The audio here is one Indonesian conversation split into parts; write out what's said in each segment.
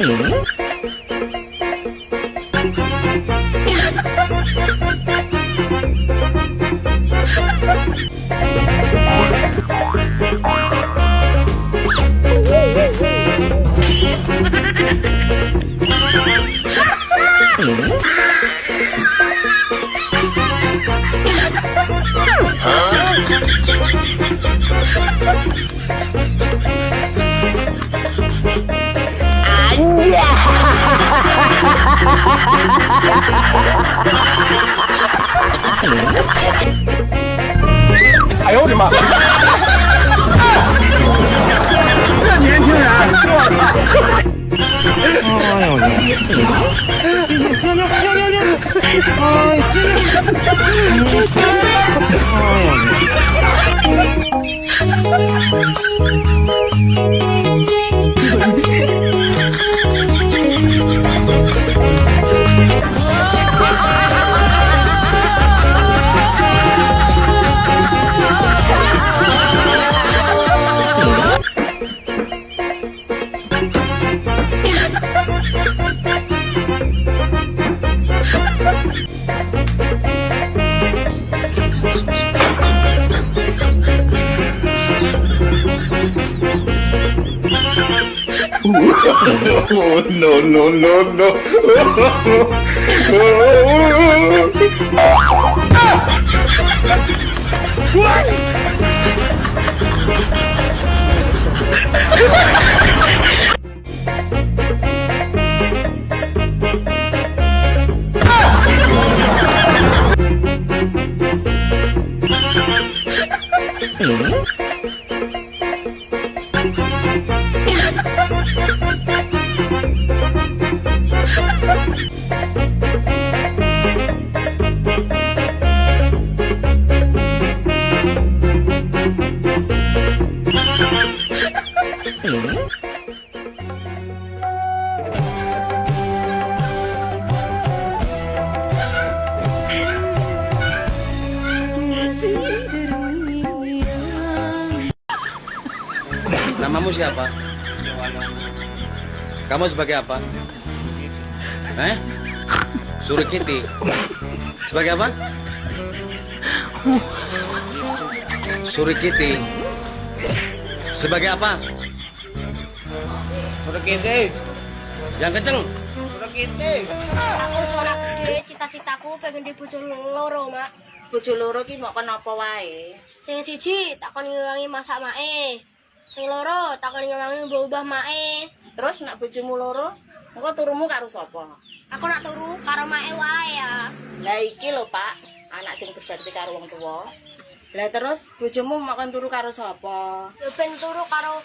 Mm-hmm. 哎呦我的妈！这年轻人，我操！哎呦你！no, no, no, no. Namamu siapa? Kamu sebagai apa? Eh? Suruh Kitty. Sebagai apa? Suruh Kitty. Sebagai apa? Berkiting. Yang kenceng. Berkiting. Aku suara kiri. Cita-citaku pengen di bujo loro, mak. Bujo loro ki mau kan apa wae? Sing siji tak kon ngewangi masak mae. Sing loro tak kon ngewangi ubah-ubah mae. Terus nak bojomu loro, engko turumu karo sapa? Aku nak turu karo mae wae ya. Lah iki lho, Pak. Anak sing berarti karo wong tuwa. Lah terus bojomu mau kan turu karo sapa? Ya ben turu karo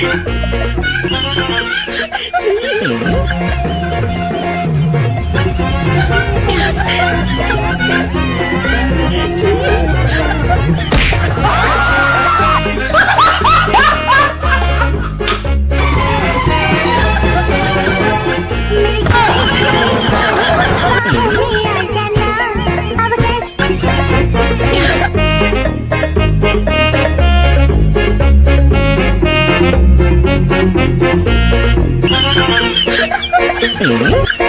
嗯。Woohoo!